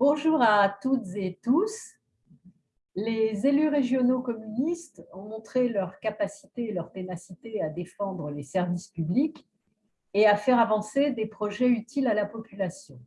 Bonjour à toutes et tous. Les élus régionaux communistes ont montré leur capacité et leur ténacité à défendre les services publics et à faire avancer des projets utiles à la population,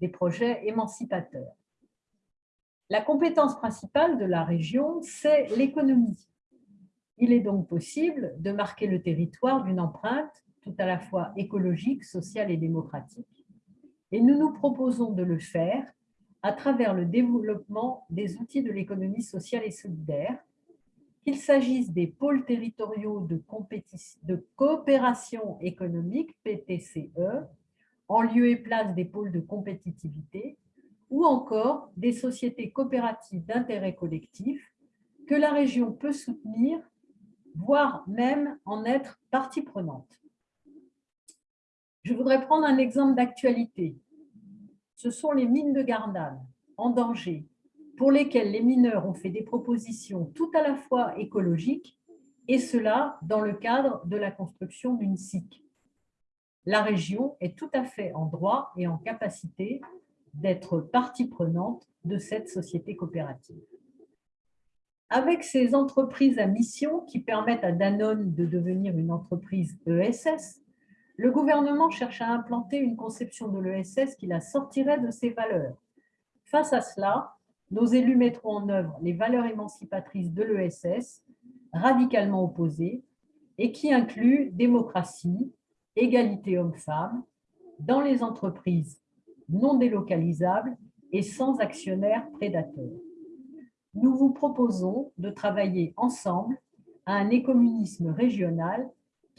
des projets émancipateurs. La compétence principale de la région, c'est l'économie. Il est donc possible de marquer le territoire d'une empreinte tout à la fois écologique, sociale et démocratique. Et nous nous proposons de le faire à travers le développement des outils de l'économie sociale et solidaire, qu'il s'agisse des pôles territoriaux de, coopération économique, PTCE, en lieu et place des pôles de compétitivité, ou encore des sociétés coopératives d'intérêt collectif que la région peut soutenir, voire même en être partie prenante. Je voudrais prendre un exemple d'actualité ce sont les mines de Gardanne, en danger, pour lesquelles les mineurs ont fait des propositions tout à la fois écologiques, et cela dans le cadre de la construction d'une SIC. La région est tout à fait en droit et en capacité d'être partie prenante de cette société coopérative. Avec ces entreprises à mission qui permettent à Danone de devenir une entreprise ESS, le gouvernement cherche à implanter une conception de l'ESS qui la sortirait de ses valeurs. Face à cela, nos élus mettront en œuvre les valeurs émancipatrices de l'ESS, radicalement opposées, et qui incluent démocratie, égalité homme-femme, dans les entreprises non délocalisables et sans actionnaires prédateurs. Nous vous proposons de travailler ensemble à un écommunisme régional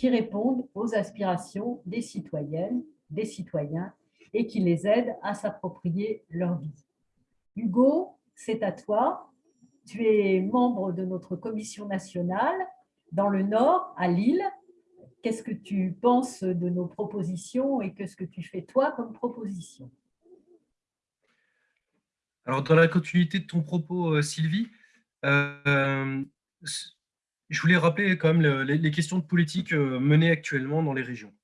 qui répondent aux aspirations des citoyennes, des citoyens et qui les aident à s'approprier leur vie. Hugo, c'est à toi. Tu es membre de notre commission nationale dans le Nord, à Lille. Qu'est-ce que tu penses de nos propositions et qu'est-ce que tu fais toi comme proposition? Alors, dans la continuité de ton propos, euh, Sylvie, euh, je voulais rappeler quand même les questions de politique euh, menées actuellement dans les régions.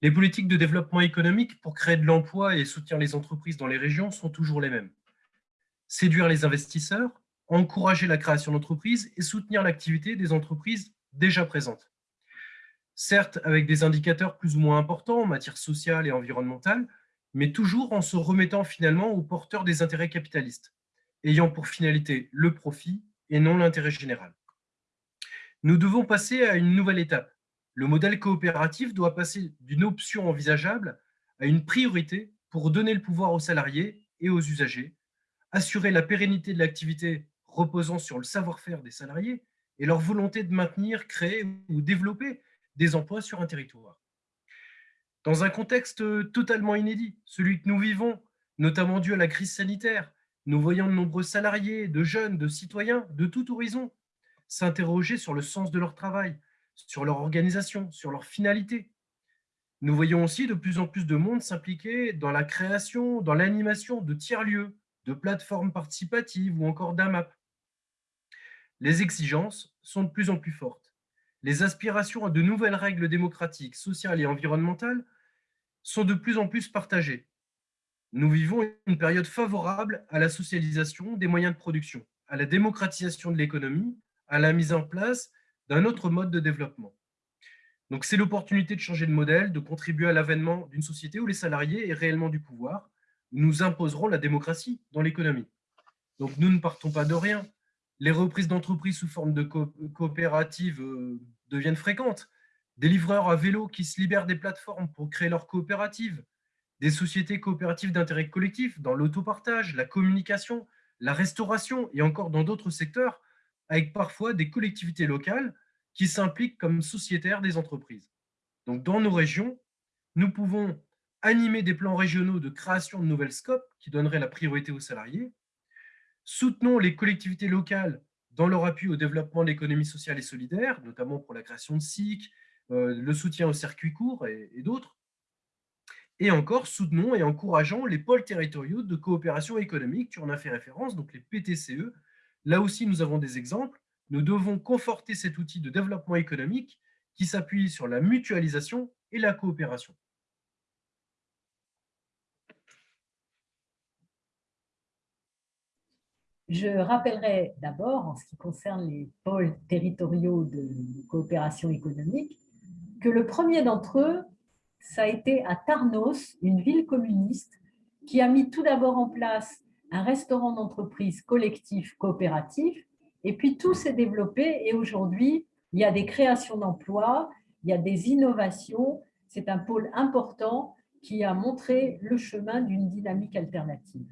Les politiques de développement économique pour créer de l'emploi et soutenir les entreprises dans les régions sont toujours les mêmes. Séduire les investisseurs, encourager la création d'entreprises et soutenir l'activité des entreprises déjà présentes. Certes, avec des indicateurs plus ou moins importants en matière sociale et environnementale, mais toujours en se remettant finalement aux porteurs des intérêts capitalistes, ayant pour finalité le profit et non l'intérêt général. Nous devons passer à une nouvelle étape. Le modèle coopératif doit passer d'une option envisageable à une priorité pour donner le pouvoir aux salariés et aux usagers, assurer la pérennité de l'activité reposant sur le savoir-faire des salariés et leur volonté de maintenir, créer ou développer des emplois sur un territoire. Dans un contexte totalement inédit, celui que nous vivons, notamment dû à la crise sanitaire, nous voyons de nombreux salariés, de jeunes, de citoyens de tout horizon s'interroger sur le sens de leur travail, sur leur organisation, sur leur finalité. Nous voyons aussi de plus en plus de monde s'impliquer dans la création, dans l'animation de tiers-lieux, de plateformes participatives ou encore d'AMAP. Les exigences sont de plus en plus fortes. Les aspirations à de nouvelles règles démocratiques, sociales et environnementales sont de plus en plus partagées. Nous vivons une période favorable à la socialisation des moyens de production, à la démocratisation de l'économie à la mise en place d'un autre mode de développement. Donc, c'est l'opportunité de changer de modèle, de contribuer à l'avènement d'une société où les salariés aient réellement du pouvoir. Nous imposerons la démocratie dans l'économie. Donc, nous ne partons pas de rien. Les reprises d'entreprises sous forme de coopératives euh, deviennent fréquentes. Des livreurs à vélo qui se libèrent des plateformes pour créer leur coopérative. Des sociétés coopératives d'intérêt collectif dans l'autopartage, la communication, la restauration et encore dans d'autres secteurs avec parfois des collectivités locales qui s'impliquent comme sociétaires des entreprises. Donc, dans nos régions, nous pouvons animer des plans régionaux de création de nouvelles scopes qui donneraient la priorité aux salariés. Soutenons les collectivités locales dans leur appui au développement de l'économie sociale et solidaire, notamment pour la création de SIC, euh, le soutien aux circuits courts et, et d'autres. Et encore, soutenons et encourageons les pôles territoriaux de coopération économique, tu en as fait référence, donc les PTCE, Là aussi, nous avons des exemples. Nous devons conforter cet outil de développement économique qui s'appuie sur la mutualisation et la coopération. Je rappellerai d'abord, en ce qui concerne les pôles territoriaux de coopération économique, que le premier d'entre eux, ça a été à Tarnos, une ville communiste, qui a mis tout d'abord en place un restaurant d'entreprise collectif coopératif, et puis tout s'est développé, et aujourd'hui, il y a des créations d'emplois, il y a des innovations, c'est un pôle important qui a montré le chemin d'une dynamique alternative.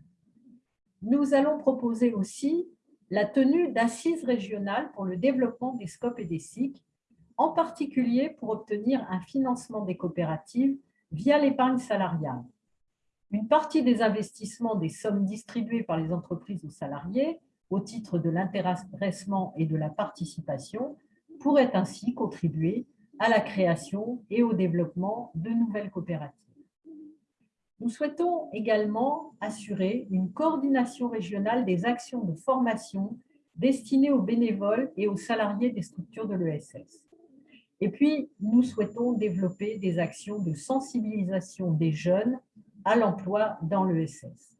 Nous allons proposer aussi la tenue d'assises régionales pour le développement des scopes et des SIC, en particulier pour obtenir un financement des coopératives via l'épargne salariale. Une partie des investissements des sommes distribuées par les entreprises aux salariés au titre de l'intéressement et de la participation pourrait ainsi contribuer à la création et au développement de nouvelles coopératives. Nous souhaitons également assurer une coordination régionale des actions de formation destinées aux bénévoles et aux salariés des structures de l'ESS. Et puis, nous souhaitons développer des actions de sensibilisation des jeunes à l'emploi dans l'ESS.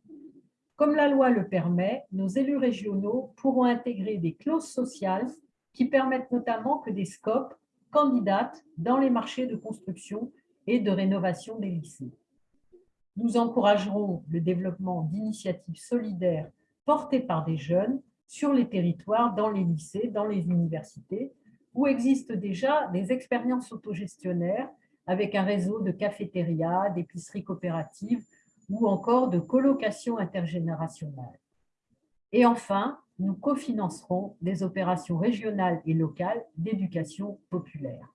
Comme la loi le permet, nos élus régionaux pourront intégrer des clauses sociales qui permettent notamment que des scopes candidatent dans les marchés de construction et de rénovation des lycées. Nous encouragerons le développement d'initiatives solidaires portées par des jeunes sur les territoires, dans les lycées, dans les universités, où existent déjà des expériences autogestionnaires avec un réseau de cafétérias, d'épiceries coopératives ou encore de colocation intergénérationnelle. Et enfin, nous cofinancerons des opérations régionales et locales d'éducation populaire.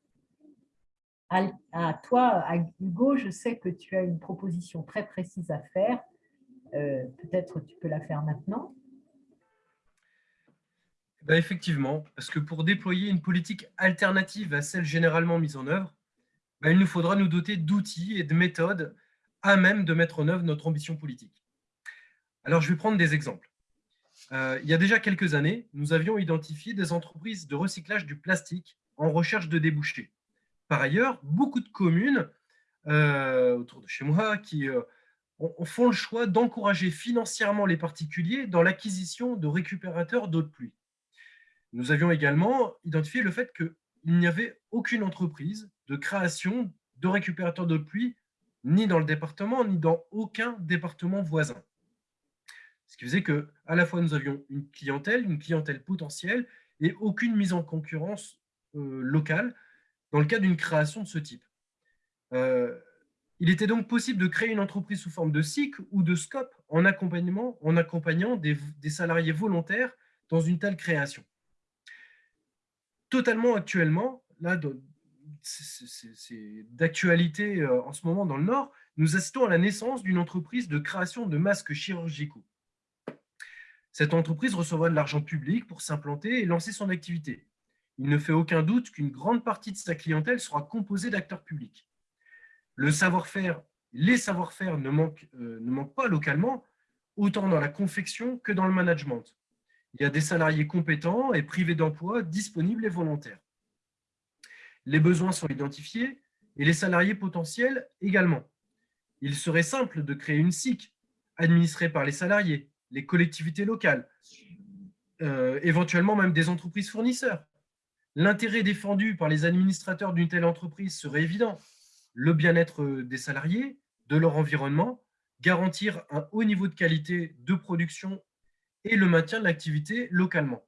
À, toi, Hugo, je sais que tu as une proposition très précise à faire. Euh, peut-être tu peux la faire maintenant. Ben effectivement, parce que pour déployer une politique alternative à celle généralement mise en œuvre, ben il nous faudra nous doter d'outils et de méthodes à même de mettre en œuvre notre ambition politique. Alors, je vais prendre des exemples. Euh, il y a déjà quelques années, nous avions identifié des entreprises de recyclage du plastique en recherche de débouchés. Par ailleurs, beaucoup de communes euh, autour de chez moi qui euh, font le choix d'encourager financièrement les particuliers dans l'acquisition de récupérateurs d'eau de pluie. Nous avions également identifié le fait qu'il n'y avait aucune entreprise de création de récupérateurs de pluie ni dans le département, ni dans aucun département voisin. Ce qui faisait que, à la fois, nous avions une clientèle, une clientèle potentielle, et aucune mise en concurrence euh, locale dans le cas d'une création de ce type. Euh, il était donc possible de créer une entreprise sous forme de SIC ou de SCOP en, accompagnement, en accompagnant des salariés volontaires dans une telle création. Totalement actuellement, là, c'est d'actualité euh, en ce moment dans le Nord, nous assistons à la naissance d'une entreprise de création de masques chirurgicaux. Cette entreprise recevra de l'argent public pour s'implanter et lancer son activité. Il ne fait aucun doute qu'une grande partie de sa clientèle sera composée d'acteurs publics. Le savoir-faire, les savoir-faire ne, euh, ne manquent pas localement, autant dans la confection que dans le management. Il y a des salariés compétents et privés d'emploi disponibles et volontaires les besoins sont identifiés et les salariés potentiels également. Il serait simple de créer une SIC administrée par les salariés, les collectivités locales, euh, éventuellement même des entreprises fournisseurs. L'intérêt défendu par les administrateurs d'une telle entreprise serait évident. Le bien-être des salariés, de leur environnement, garantir un haut niveau de qualité de production et le maintien de l'activité localement.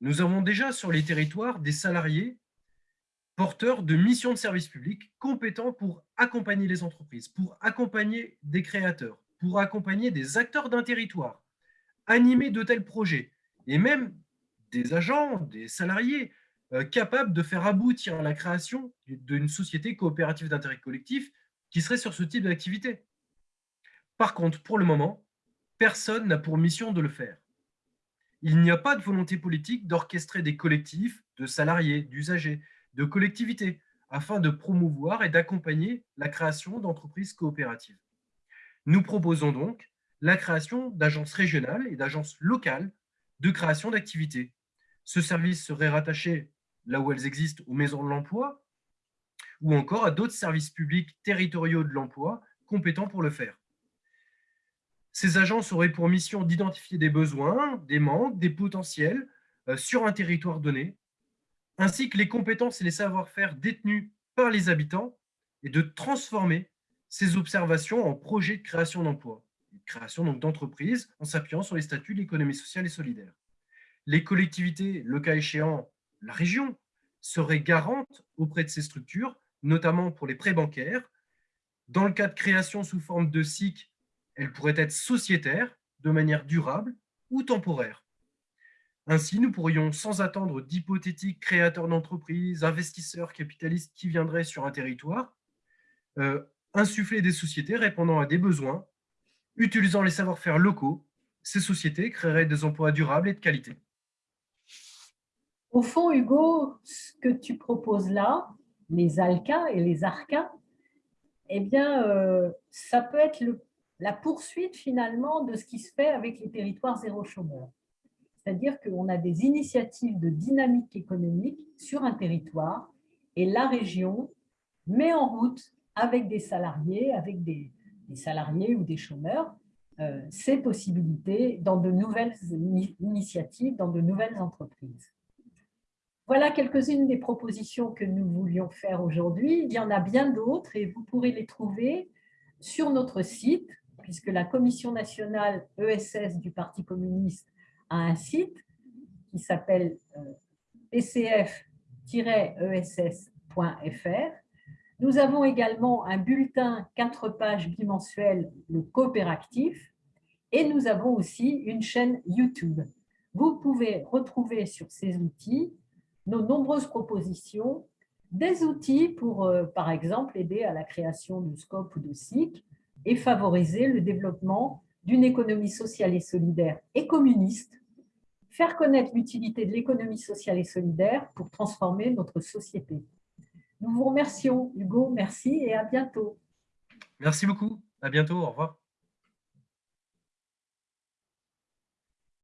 Nous avons déjà sur les territoires des salariés porteurs de missions de service public compétents pour accompagner les entreprises, pour accompagner des créateurs, pour accompagner des acteurs d'un territoire, animer de tels projets, et même des agents, des salariés euh, capables de faire aboutir la création d'une société coopérative d'intérêt collectif qui serait sur ce type d'activité. Par contre, pour le moment, personne n'a pour mission de le faire. Il n'y a pas de volonté politique d'orchestrer des collectifs de salariés, d'usagers, de collectivités, afin de promouvoir et d'accompagner la création d'entreprises coopératives. Nous proposons donc la création d'agences régionales et d'agences locales de création d'activités. Ce service serait rattaché, là où elles existent, aux maisons de l'emploi ou encore à d'autres services publics territoriaux de l'emploi compétents pour le faire. Ces agences auraient pour mission d'identifier des besoins, des manques, des potentiels euh, sur un territoire donné, ainsi que les compétences et les savoir-faire détenus par les habitants et de transformer ces observations en projets de création d'emplois, création d'entreprises en s'appuyant sur les statuts de l'économie sociale et solidaire. Les collectivités, le cas échéant, la région, seraient garantes auprès de ces structures, notamment pour les prêts bancaires. Dans le cas de création sous forme de SIC, elles pourraient être sociétaires, de manière durable ou temporaire. Ainsi, nous pourrions, sans attendre d'hypothétiques créateurs d'entreprises, investisseurs capitalistes qui viendraient sur un territoire, euh, insuffler des sociétés répondant à des besoins, utilisant les savoir-faire locaux. Ces sociétés créeraient des emplois durables et de qualité. Au fond, Hugo, ce que tu proposes là, les ALCA et les ARCA, eh bien, euh, ça peut être la poursuite finalement de ce qui se fait avec les territoires zéro chômeur. C'est-à-dire qu'on a des initiatives de dynamique économique sur un territoire et la région met en route avec des salariés, avec des, salariés ou des chômeurs, euh, ces possibilités dans de nouvelles initiatives, dans de nouvelles entreprises. Voilà quelques-unes des propositions que nous voulions faire aujourd'hui. Il y en a bien d'autres et vous pourrez les trouver sur notre site, puisque la Commission nationale ESS du Parti communiste a un site qui s'appelle euh, pcf-ess.fr. Nous avons également un bulletin 4 pages bimensuel, le coopératif, et nous avons aussi une chaîne YouTube. Vous pouvez retrouver sur ces outils nos nombreuses propositions, des outils pour, euh, par exemple, aider à la création de SCOP ou de SIC et favoriser le développement d'une économie sociale et solidaire et communiste, faire connaître l'utilité de l'économie sociale et solidaire pour transformer notre société. Nous vous remercions, Hugo, merci et à bientôt. Merci beaucoup, à bientôt, au revoir.